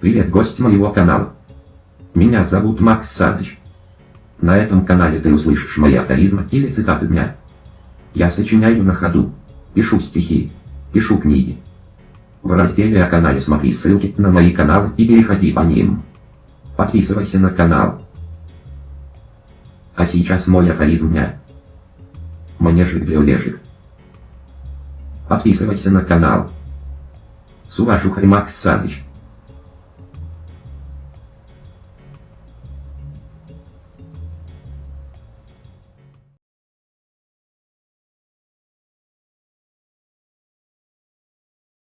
Привет, гость моего канала. Меня зовут Макс Саныч. На этом канале ты услышишь мои афоризмы или цитаты дня. Я сочиняю на ходу, пишу стихи, пишу книги. В разделе о канале смотри ссылки на мои каналы и переходи по ним. Подписывайся на канал. А сейчас мой афоризм дня. Мне жить для улежек. Подписывайся на канал. С уважухой Макс Саныч.